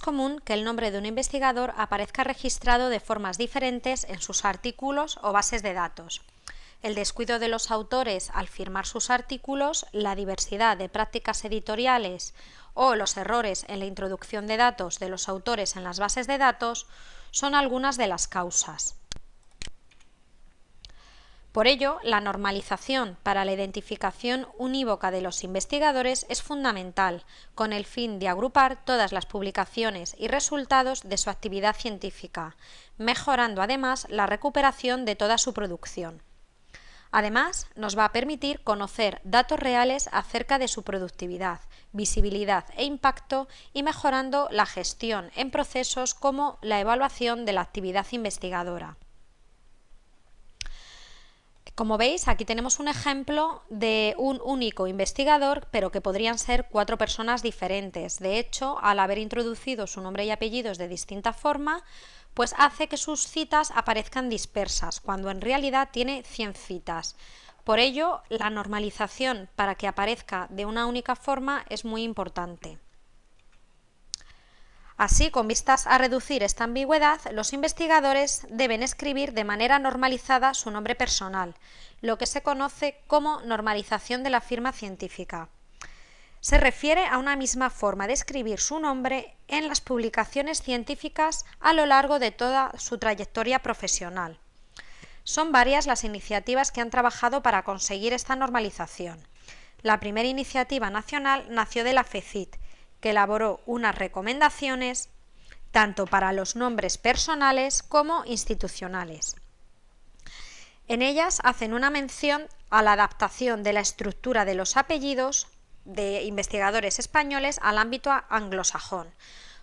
común que el nombre de un investigador aparezca registrado de formas diferentes en sus artículos o bases de datos. El descuido de los autores al firmar sus artículos, la diversidad de prácticas editoriales o los errores en la introducción de datos de los autores en las bases de datos son algunas de las causas. Por ello, la normalización para la identificación unívoca de los investigadores es fundamental, con el fin de agrupar todas las publicaciones y resultados de su actividad científica, mejorando además la recuperación de toda su producción. Además, nos va a permitir conocer datos reales acerca de su productividad, visibilidad e impacto y mejorando la gestión en procesos como la evaluación de la actividad investigadora. Como veis, aquí tenemos un ejemplo de un único investigador, pero que podrían ser cuatro personas diferentes. De hecho, al haber introducido su nombre y apellidos de distinta forma, pues hace que sus citas aparezcan dispersas, cuando en realidad tiene 100 citas. Por ello, la normalización para que aparezca de una única forma es muy importante. Así, con vistas a reducir esta ambigüedad, los investigadores deben escribir de manera normalizada su nombre personal, lo que se conoce como normalización de la firma científica. Se refiere a una misma forma de escribir su nombre en las publicaciones científicas a lo largo de toda su trayectoria profesional. Son varias las iniciativas que han trabajado para conseguir esta normalización. La primera iniciativa nacional nació de la FECIT, que elaboró unas recomendaciones tanto para los nombres personales como institucionales. En ellas hacen una mención a la adaptación de la estructura de los apellidos de investigadores españoles al ámbito anglosajón,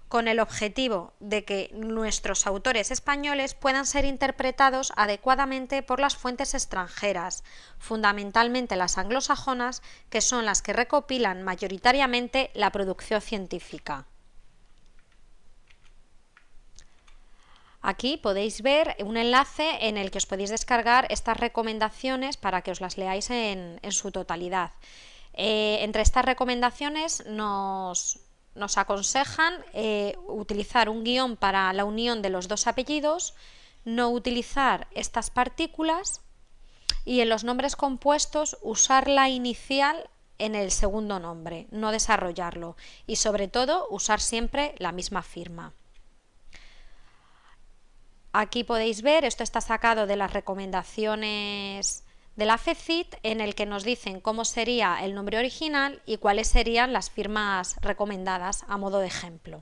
con el objetivo de que nuestros autores españoles puedan ser interpretados adecuadamente por las fuentes extranjeras, fundamentalmente las anglosajonas, que son las que recopilan mayoritariamente la producción científica. Aquí podéis ver un enlace en el que os podéis descargar estas recomendaciones para que os las leáis en, su totalidad. Eh, entre estas recomendaciones nos, nos aconsejan eh, utilizar un guion para la unión de los dos apellidos, no utilizar estas partículas y en los nombres compuestos usar la inicial en el segundo nombre, no desarrollarlo y sobre todo usar siempre la misma firma. Aquí podéis ver, esto está sacado de las recomendaciones de la FECIT en el que nos dicen cómo sería el nombre original y cuáles serían las firmas recomendadas a modo de ejemplo.